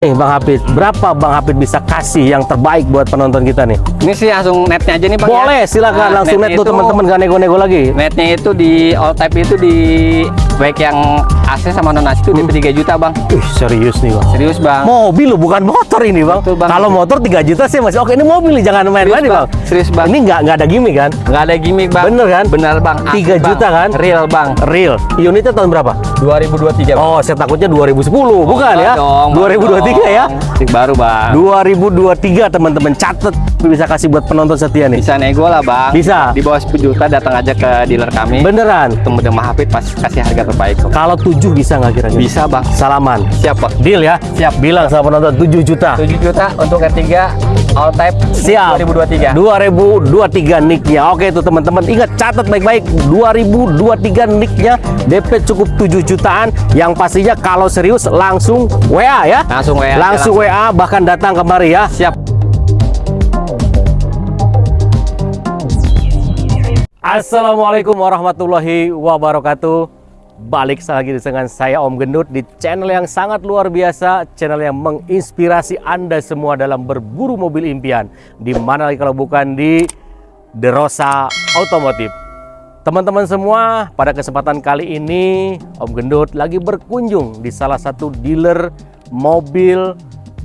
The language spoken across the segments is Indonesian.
Nih Bang Hafid, berapa Bang Hafid bisa kasih yang terbaik buat penonton kita nih? Ini sih langsung netnya aja nih bang. Boleh, ya. silakan Nah, langsung net tuh teman-teman gak nego-nego lagi. Netnya itu di all type itu di baik yang AC sama non AC itu Hmm. DP 3 juta bang. Ih, serius nih Bang. Serius bang. Mobil loh, bukan motor ini Bang. Betul, Bang. Kalau motor 3 juta sih masih oke. Ini mobil nih, jangan main-main Bang. Serius, Bang. Ini nggak nggak ada gimmick kan? Nggak ada gimmick bang. Bener kan? Bener bang. Asli, 3 Bang. juta kan? Real bang. Real. Unitnya tahun berapa? 2023 bang. Oh, saya takutnya 2010, bukan ya? Dong, 2023 ya? Dong. Baru bang. 2023 teman-teman catet bisa kasih buat penonton setia nih. Bisa nego lah bang. Bisa. Di bawah 10 juta datang aja ke dealer kami. Beneran. Ketemu dengan Hafid pasti kasih harga terbaik. Kalau 7 bisa nggak kira-kira? Bisa bang. Salaman. Siap bang. Deal ya? Siap. Bilang sama penonton 7 juta. 7 juta untuk R3 all type Siap. 2023. 2023 nicknya. Oke itu teman-teman ingat catat baik-baik 2023 nicknya DP cukup 7 jutaan. Yang pastinya kalau serius langsung WA ya. Langsung WA Langsung langsung. WA bahkan datang kemari ya. Siap. Assalamualaikum warahmatullahi wabarakatuh Balik lagi dengan saya Om Gendut di channel yang sangat luar biasa Channel yang menginspirasi Anda semua dalam berburu mobil impian di mana lagi kalau bukan di The Rosa Automotive Teman-teman semua, pada kesempatan kali ini Om Gendut lagi berkunjung di salah satu dealer mobil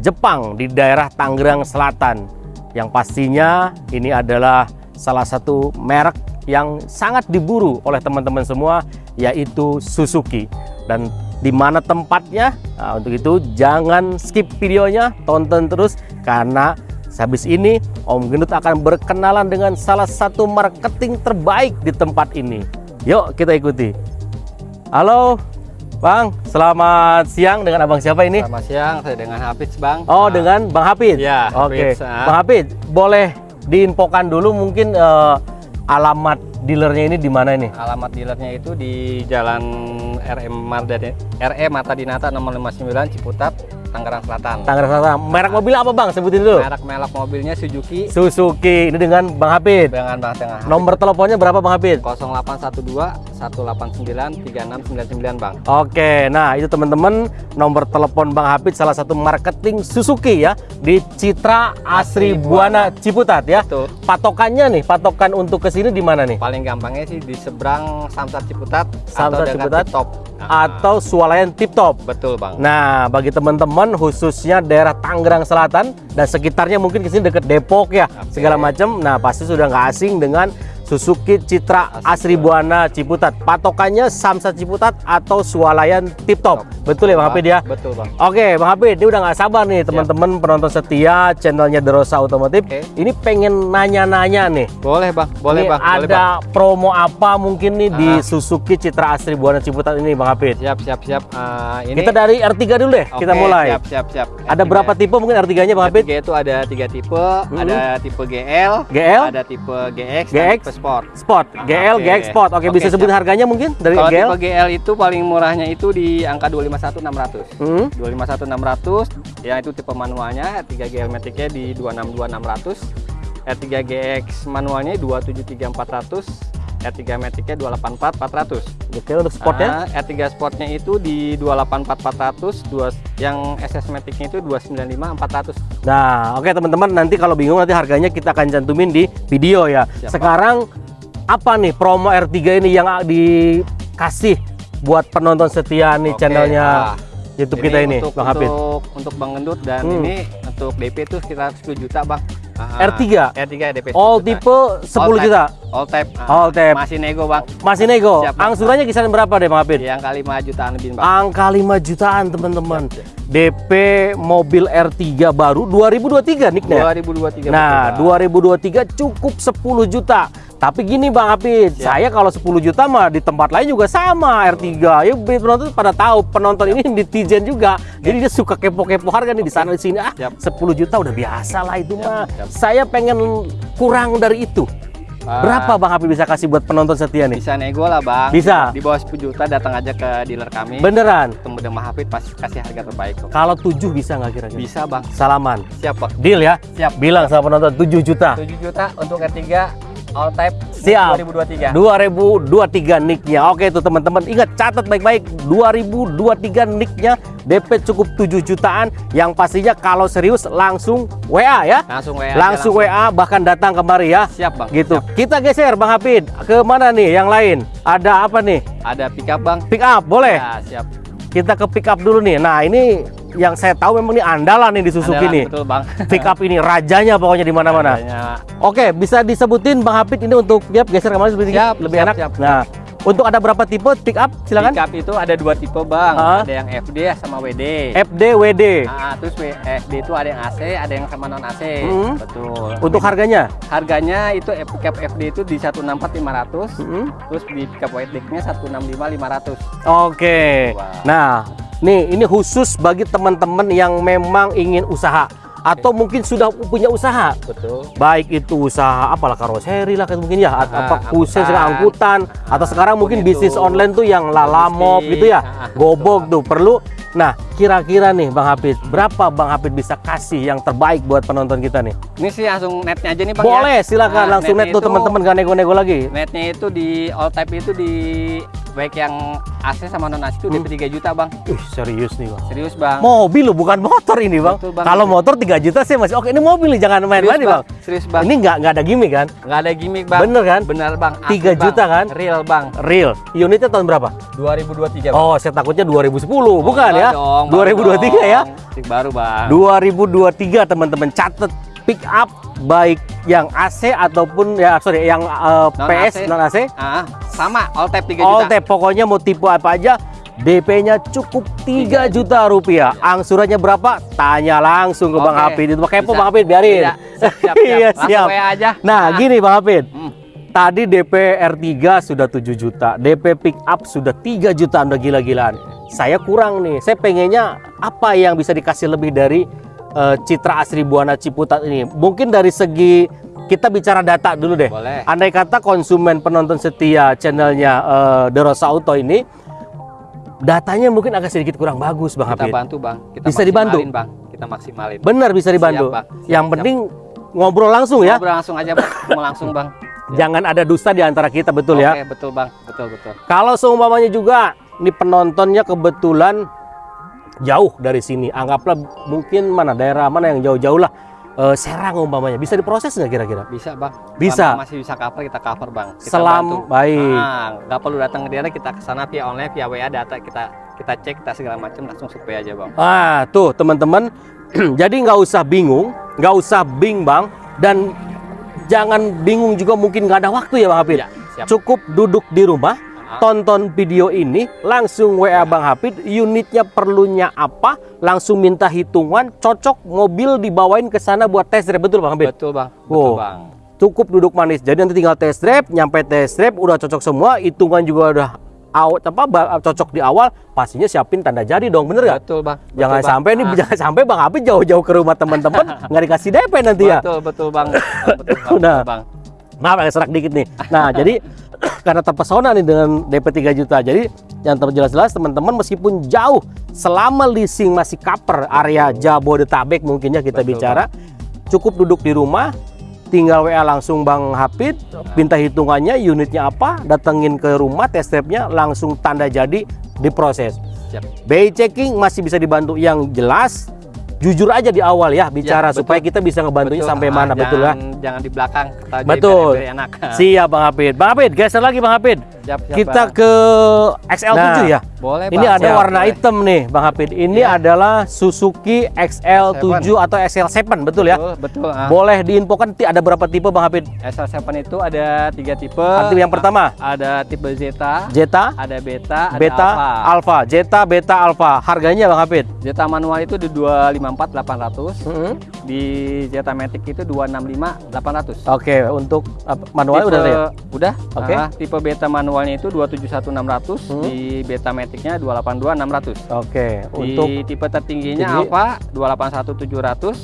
Jepang di daerah Tangerang Selatan. Yang pastinya ini adalah salah satu merek yang sangat diburu oleh teman-teman semua yaitu Suzuki. Dan di mana tempatnya? Nah, untuk itu jangan skip videonya, tonton terus karena Habis ini Om Gendut akan berkenalan dengan salah satu marketing terbaik di tempat ini. Yuk kita ikuti. Halo Bang, selamat siang dengan Abang siapa ini? Selamat siang, saya dengan Hafiz bang. Oh Nah, dengan Bang Hafid? Iya, Oke, Hafiz, ah. Bang Hafid boleh diinfokan dulu mungkin eh, alamat dealernya ini di mana ini? Alamat dealernya itu di Jalan RM Marda RE Mata Dinata nomor 59 Ciputat, Tangerang Selatan. Tangerang Selatan. Merek mobil apa Bang? Sebutin dulu. Merek-merek mobilnya Suzuki Suzuki. Ini dengan Bang Hafid. dengan Bang Tengah. Nomor teleponnya berapa Bang Hafid? 0812 189 3699 Bang. Oke, nah itu teman-teman nomor telepon Bang Hafid salah satu marketing Suzuki ya di Citra Asri Asri Buana Ciputat ya. Betul. Patokannya nih, patokan untuk ke sini di mana nih? Paling gampangnya sih di seberang Samsat Ciputat Samsat atau Ciputat? Top. Atau Swalayan Tip Top. betul Bang. Nah, bagi teman-teman khususnya daerah Tangerang Selatan dan sekitarnya mungkin ke sini deket Depok ya, Oke. segala macam. Nah, pasti sudah nggak asing dengan Suzuki Citra Asri Buana Ciputat. Patokannya Samsat Ciputat atau Swalayan Tip Top. Betul ya Bang Hafid ya? Betul Bang. Oke, Bang Hafid, ini udah nggak sabar nih teman-teman penonton setia channelnya The Rosa Automotive. Oke. Ini pengen nanya-nanya nih. Boleh Bang, boleh Ini Bang, boleh Bang. ada promo apa mungkin nih di Ah. Suzuki Citra Asri Buana Ciputat ini Bang Hafid? Siap, siap, siap. Ah, ini Kita dari R3 dulu deh, kita Oke, mulai. Siap, siap, siap. Ada R3. berapa tipe mungkin R3-nya Bang Hafid? R3 itu ada tiga tipe, ada tipe GL, GL? ada tipe GX, GX? dan tipe Sport. Sport, GL, Oke. GX Sport. Oke, Oke, bisa sebut siap. harganya mungkin dari Kalau GL? tipe GL itu paling murahnya itu di angka 251600. Hmm? 251600 ya itu tipe manualnya, R3 GL Matic-nya di 262600. R3 GX manualnya 273400, R3 Matic-nya 284400. Oke, untuk sportnya? Ah, R3 Sportnya itu di 284400, dua yang SS Matic-nya itu 295400. Nah, oke teman-teman, nanti kalau bingung nanti harganya kita akan cantumin di video ya. Siap, Pak. Sekarang apa nih promo R3 ini yang dikasih buat penonton setia nih Oke, channelnya ah. YouTube kita ini, untuk, Bang Hafid? Untuk untuk Bang Gendut dan Hmm. ini untuk DP itu sekitar 10 juta, Bang. Ah, R3? R3 DP 10 All juta. tipe 10 type. juta. All type. ah, All type. Masih nego, Bang. Masih nego. Siap. Angsurannya kisaran berapa deh Bang Hafid? Di angka 5 jutaan lebih, Bang. Angka 5 jutaan teman-teman. DP mobil R3 baru 2023 nicknya. 2023 Nah, betul, Bang. 2023 cukup 10 juta. Tapi gini Bang Hafid, Ya. saya kalau 10 juta mah di tempat lain juga sama R3. Ya penonton pada tahu, penonton ini netizen juga. Jadi dia suka kepo-kepo harga nih di sana di sini. Ah, Siap. 10 juta udah biasa lah itu Siap, mah. siap. Saya pengen kurang dari itu. Ah, Berapa Bang Hafid bisa kasih buat penonton setia nih? Bisa nego lah, Bang. Bisa. Di bawah 10 juta datang aja ke dealer kami. Beneran? Ketemu dengan Hafid pasti kasih harga terbaik kok. Kalau 7 bisa nggak kira-kira? Bisa, Bang. Salaman. Siap, Bang. Deal ya? Siap. Bilang sama penonton 7 juta. 7 juta untuk R3 all type Siap. 2023. 2023 nicknya. Oke itu teman-teman ingat catat baik-baik 2023 nicknya DP cukup 7 jutaan yang pastinya kalau serius langsung WA ya. Langsung WA. aja, Langsung WA bahkan datang kemari ya. Siap, Bang. Gitu. Siap. Kita geser Bang Hafid ke mana nih yang lain? Ada apa nih? Ada pick up, Bang. Pick up boleh? Ya, siap. Kita ke pick up dulu nih. Nah, ini yang saya tahu memang ini andalan nih di Suzuki Andalan, nih. Betul, Bang. Pick up ini rajanya pokoknya di mana-mana. Oke, bisa disebutin Bang Hafid ini untuk ya geser ke mana lebih, Siap, lebih siap, enak. siap. Nah, untuk ada berapa tipe pick up? Silakan. Pick up itu ada dua tipe, Bang. Ah. Ada yang FD sama WD. FD, WD. Ah, terus FD itu ada yang AC, ada yang sama non AC. Hmm. Betul. Untuk harganya? harganya itu eh, pick up FD itu di 164.500. Mm-mm. Terus di pick up deck-nya 165.500. Oke. Wah. Nah, nih ini khusus bagi teman-teman yang memang ingin usaha atau mungkin sudah punya usaha. Betul. Baik itu usaha apalah karoseri lah kayak mungkin ya atau Ah, apa khusus angkutan. angkutan atau sekarang mungkin itu. bisnis online tuh yang lalamop gitu ya. Ah, Gobok betul. tuh perlu. Nah, kira-kira nih Bang Hafid, berapa Bang Hafid bisa kasih yang terbaik buat penonton kita nih? Ini sih langsung netnya aja nih Bang Boleh, ya. silakan Nah, langsung net tuh teman-teman gak nego-nego lagi. Netnya itu di all type itu di baik yang AC sama non AC itu Hmm. DP 3 juta Bang. Ih, serius nih Bang. Serius Bang. Mobil loh, bukan motor ini Bang. Betul, Bang. Kalau motor 3 juta sih masih oke. Ini mobil nih, jangan main-main nih Bang. Serius Bang. Ini nggak nggak ada gimmick kan? nggak ada gimmick Bang. Bener kan? Bener Bang. Asli, 3 juta Bang. kan? Real Bang. Real. Unitnya tahun berapa? 2023 Bang. Oh, saya takutnya 2010, bukan enggak ya? dong, baru 2023 ya? dong. Tik baru Bang. 2023 teman-teman catat pick up baik yang AC ataupun ya sorry yang eh, Non PS AC. non AC Ah, sama all type 3 all juta. type pokoknya mau tipe apa aja DP-nya cukup 3 juta rupiah. Angsurannya berapa? Tanya langsung ke Bang Oke, Hafid. Itu kepo bisa. Bang Hafid, biarin. Iya, siap, siap, Iya, siap. WA aja. Nah, Ah. gini Bang Hafid. Hmm. Tadi DP R3 sudah 7 juta, DP pick up sudah 3 juta, udah gila-gilaan. Saya kurang nih, saya pengennya apa yang bisa dikasih lebih dari eh, Citra Asri Buana Ciputat ini? Mungkin dari segi kita bicara data dulu deh. Boleh. Andai kata konsumen penonton setia channelnya eh, The Rosa Auto ini, datanya mungkin agak sedikit kurang bagus Bang Kita Hafid. bantu Bang. Kita Bisa dibantu? Bang. Kita maksimalin. Benar bisa dibantu. Siap, Bang. Siap, yang siap. penting ngobrol langsung ya. Ngobrol langsung aja Bang. Mau langsung Bang. Jangan ada dusta di antara kita betul ya. Oke, betul Bang. Betul, betul. Kalau seumpamanya juga nih penontonnya kebetulan jauh dari sini, anggaplah mungkin mana daerah mana yang jauh-jauh lah, eh, Serang umpamanya, bisa diproses nggak kira-kira? Bisa Bang. Bisa. Selama masih bisa cover kita cover Bang. Kita Selam bantu. baik. Nah, nggak perlu datang ke daerah kita ke sana via online via WA data kita kita cek kita segala macam langsung survei aja Bang. Ah, tuh teman-teman, jadi nggak usah bingung, nggak usah bimbang dan jangan bingung juga mungkin nggak ada waktu ya Bang Hafid. Ya, siap. Cukup duduk di rumah, Ah. Tonton video ini, langsung WA Bang Hafid, unitnya perlunya apa, langsung minta hitungan, cocok mobil dibawain ke sana buat test drive, betul Bang Hafid? Betul Bang. Wow. Betul Bang. Cukup duduk manis. Jadi nanti tinggal test drive, nyampe test drive udah cocok semua, hitungan juga udah awal apa cocok di awal, pastinya siapin tanda jadi dong, bener gak? Betul Bang. Betul, Jangan Bang. sampai nih, Ah, jangan sampai Bang Hafid jauh-jauh ke rumah teman-teman nggak dikasih DP nanti ya. Betul, betul Bang. Oh, betul Bang. Udah. betul, Bang. Maaf agak serak dikit nih. Nah, jadi karena terpesona nih dengan DP 3 juta. Jadi yang terjelas-jelas teman-teman meskipun jauh selama leasing masih cover area Jabodetabek mungkin ya kita Betul, bicara. Cukup duduk di rumah, tinggal WA langsung Bang Hafid, minta hitungannya, unitnya apa, datengin ke rumah, test drive-nya langsung tanda jadi diproses. Siap. BI checking masih bisa dibantu yang jelas jujur aja di awal ya bicara betul. supaya kita bisa ngebantunya Betul. sampai Ah, mana betul ya. jangan, Jangan di belakang. Kita Betul. biar- biar enak. Siap Bang Hafid. Bang Hafid, geser lagi Bang. Siap, siap, Kita Bang. ke XL7 Nah, ya. Boleh Ini Bang. ada Siap, warna boleh. hitam nih Bang Hafid. Ini Iya. adalah Suzuki XL7 atau XL7 betul ya. Betul, betul. ah. Boleh diinfokan ada berapa tipe Bang Hafid? SL7 itu ada tiga tipe. Tipe yang pertama? Ada tipe Zeta, Zeta, ada Beta, ada Beta, Alpha. Alpha, Zeta, Beta, Alpha. Harganya Bang Hafid? Zeta manual itu di 254800, Mm-mm. di Zeta Matic itu 255800. Oke, untuk apa, manualnya udah ada ya? Udah. Oke. Ah, tipe beta manualnya itu 271600, Hmm. di beta maticnya 282600. Oke, Di untuk tipe tertingginya Tinggi. Alpha 281700,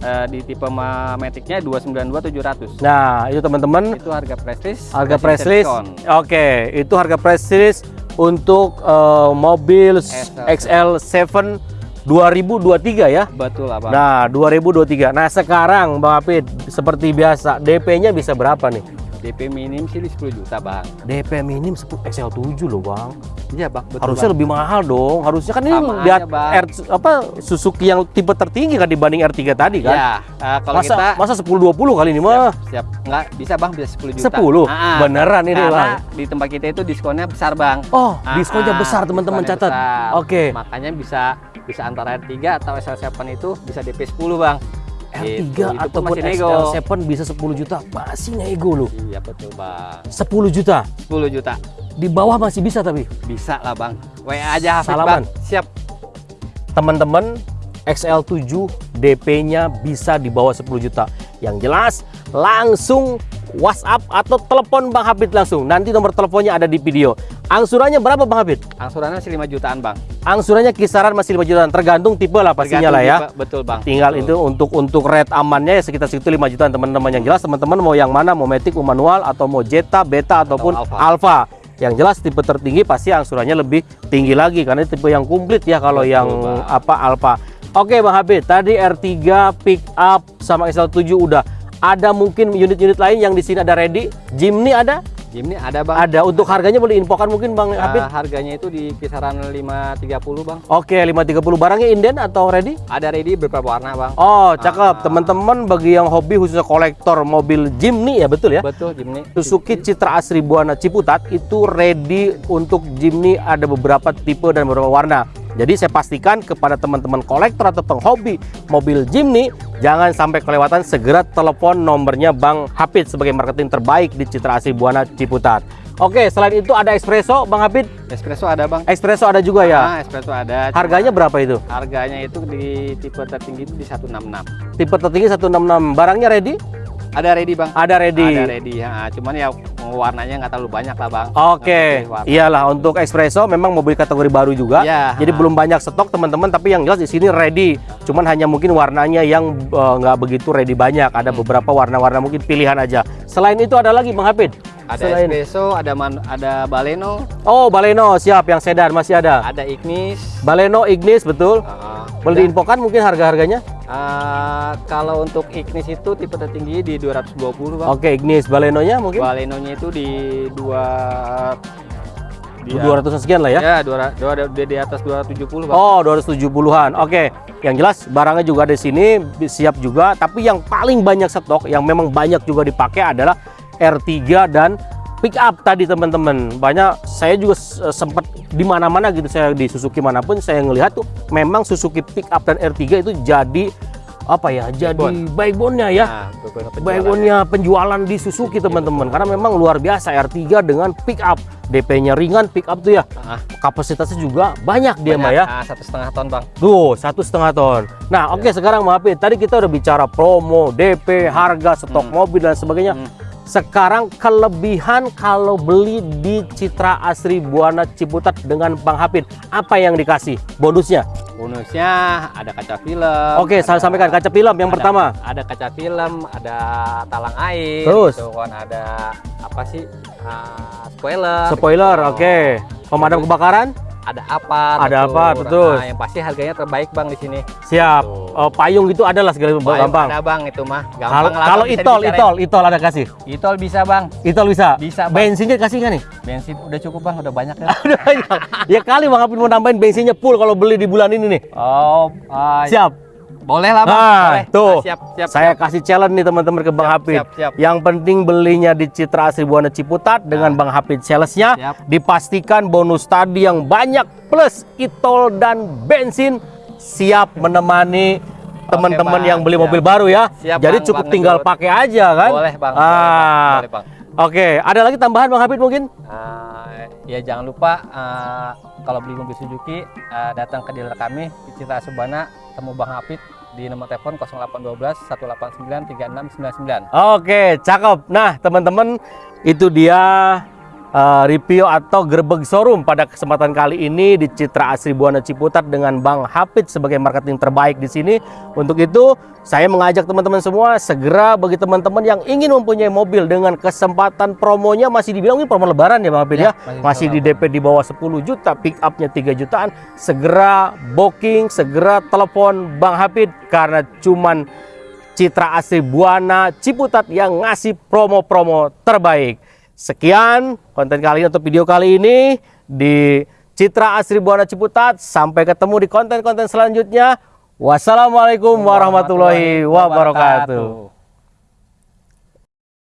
eh, di tipe ma- maticnya 292700. Nah, itu teman-teman Itu harga press list. harga diskon. Oke, itu harga press list untuk eh, mobil XL7 2023 ya. Betul lah, Bang. Nah, 2023. Nah, sekarang Bang Hafid seperti biasa DP-nya bisa berapa nih? DP minim sih di 10 juta bang. DP minim 10 XL7 loh bang. Iya bang. Betul Harusnya bang. lebih mahal dong. Harusnya kan ini di aja, Bang. R, apa Suzuki yang tipe tertinggi kan dibanding R3 tadi kan. Ya, eh, kalau masa kita masa 10 20 kali ini mah. siap nggak bisa bang bisa 10 juta. 10? Ah, Beneran ini, Bang? di tempat kita itu diskonnya besar bang. Oh, Ah, diskonnya ah, besar teman-teman catat. Oke. Makanya bisa bisa antara R3 atau SL7 itu bisa DP 10 bang. R3 Gitu, itu pun ataupun masih nego. XL7 bisa 10 juta. Masih nego loh. Iya betul bang. 10 juta. 10 juta Di bawah masih bisa tapi. bisa lah bang. WA aja Hafid Salaman. bang. Siap. Teman-teman XL7 DP-nya bisa di bawah 10 juta. Yang jelas langsung WhatsApp atau telepon Bang Hafid langsung. Nanti nomor teleponnya ada di video. Angsurannya berapa Bang Hafid? Angsurannya masih 5 jutaan bang. Angsurannya kisaran masih 5 jutaan, tergantung tipe lah pastinya Tergantung lah ya. tipe, Betul bang. Tinggal Betul. itu untuk untuk rate amannya ya sekitar segitu 5 jutaan teman-teman. Yang jelas teman-teman mau yang mana, mau Matic, mau manual atau mau Jetta, Beta ataupun Alpha. Alpha. Yang jelas tipe tertinggi pasti angsurannya lebih tinggi lagi karena tipe yang komplit ya kalau Betul, yang Bang. apa Alpha. Oke Bang Habib, tadi R3 pick up sama XL7 udah. Ada mungkin unit-unit lain yang di sini ada ready? Jimny ada? Jimny ada bang. Ada. Untuk harganya boleh infokan mungkin Bang Habib? harganya itu di kisaran 530 bang. Oke, 530 barangnya inden atau ready? Ada ready beberapa warna bang. Oh, cakep. Ah. Teman-teman bagi yang hobi khususnya kolektor mobil Jimny ya, betul ya? Betul Jimny. Suzuki Citra Asri Buana Ciputat itu ready untuk Jimny ada beberapa tipe dan beberapa warna. Jadi saya pastikan kepada teman-teman kolektor atau penghobi mobil Jimny jangan sampai kelewatan segera telepon nomornya Bang Hafid sebagai marketing terbaik di Citra Asri Buana Ciputat. Oke, selain itu ada espresso Bang Hafid. Espresso ada bang. Espresso ada juga ya. Ah, espresso ada. Harganya berapa itu? Harganya itu di tipe tertinggi itu di 166. Tipe tertinggi 166. Barangnya ready? Ada ready bang. Ada ready. Ada ready. Ya, cuman ya warnanya nggak terlalu banyak lah bang. Oke, warna. iyalah untuk espresso memang mobil kategori baru juga. Iya. Jadi belum banyak stok teman-teman, tapi yang jelas di sini ready. Cuman hanya mungkin warnanya yang eh, nggak begitu ready banyak. Ada beberapa warna-warna mungkin pilihan aja. Selain itu ada lagi Bang Hafid? Ada Selain espresso, ada man, ada Baleno, Oh, Baleno siap yang sedan masih ada. ada Ignis. Baleno Ignis betul. Ah, Boleh diinfokan mungkin harga-harganya? Ah, kalau untuk Ignis itu tipe tertinggi di 220 bang. Oke, Ignis Balenonya mungkin Balenonya itu di dua di 200 sekian lah ya. Ya, dua, dua, di, di atas 270 bang. Oh, 270-an. Oke. Yang jelas barangnya juga ada di sini siap juga, tapi yang paling banyak stok yang memang banyak juga dipakai adalah R3 dan pick up tadi teman-teman. Banyak saya juga s- sempat di mana-mana gitu saya di Suzuki mana pun saya ngelihat tuh memang Suzuki pick up dan R3 itu jadi apa ya? Jadi backbone-nya ya. Nah. Backbone-nya penjualan di Suzuki teman-teman karena memang luar biasa R3 dengan pick up. DP-nya ringan pick up tuh ya. Kapasitasnya juga banyak dia mah ya. Ah, satu setengah ton bang. Tuh, satu setengah ton. Nah, oke sekarang maafin. Tadi kita udah bicara promo, DP, harga, stok Hmm. mobil dan sebagainya. Hmm. Sekarang kelebihan kalau beli di Citra Asri Buana Ciputat dengan Bang Hafid, apa yang dikasih? Bonusnya? Bonusnya ada kaca film. Oke, saya ada- sampaikan kaca film yang ada- pertama. Ada kaca film, ada talang air. Terus? gitu kan ada apa sih? ah, spoiler. Spoiler, gitu. oke. Pemadam kebakaran? Ada apa? Ada apa, betul. Nah, yang pasti harganya terbaik bang di sini. Siap. Tuh. Oh, payung gitu ada lah segala Ayo, gampang. Ada bang itu mah. Kalau Gampang lah. kalau itol, dibicarain. itol, itol ada kasih. Itol bisa bang. Itol bisa. Bisa, Bang. Bensinnya kasih nggak nih? Bensin udah cukup bang, udah banyak ya. Udah banyak. ya kali Bang Hafid mau nambahin bensinnya full kalau beli di bulan ini nih. oh, ah, Siap. Boleh lah bang. Nah, boleh. tuh. Ah, siap, siap. Saya siap. kasih challenge nih teman-teman ke Bang Siap, Hafid. siap, siap. Yang penting belinya di Citra Asri Buana Ciputat dengan Bang Hafid salesnya dipastikan bonus tadi yang banyak plus itol dan bensin siap menemani teman-teman yang beli Siap. mobil baru ya. Siap, Jadi Bang, cukup Bang tinggal pakai aja kan? Boleh bang. Ah. Boleh, bang. Oke, ada lagi tambahan Bang Hafid mungkin? Ah, ya jangan lupa ah, kalau beli mobil Suzuki ah, datang ke dealer kami di Citra Subana temu Bang Hafid di nomor telepon 0812 189 3699. Oke, cakep. Nah, teman-teman, itu dia uh, review atau gerbek showroom pada kesempatan kali ini di Citra Asri Buana Ciputat dengan Bang Hafid sebagai marketing terbaik di sini. Untuk itu, saya mengajak teman-teman semua segera bagi teman-teman yang ingin mempunyai mobil dengan kesempatan promonya masih dibilang ini promo lebaran ya Bang Hafid ya. Ya, masih Masih di DP di bawah 10 juta, pick upnya 3 jutaan. Segera booking, segera telepon Bang Hafid karena cuman Citra Asri Buana Ciputat yang ngasih promo-promo terbaik. Sekian konten kali ini untuk video kali ini di Citra Asri Buana Ciputat. Sampai ketemu di konten-konten selanjutnya. Wassalamualaikum warahmatullahi wabarakatuh.